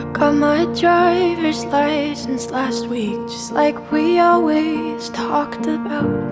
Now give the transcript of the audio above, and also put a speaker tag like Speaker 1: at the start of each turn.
Speaker 1: I Got my driver's license last week, just like we always talked about.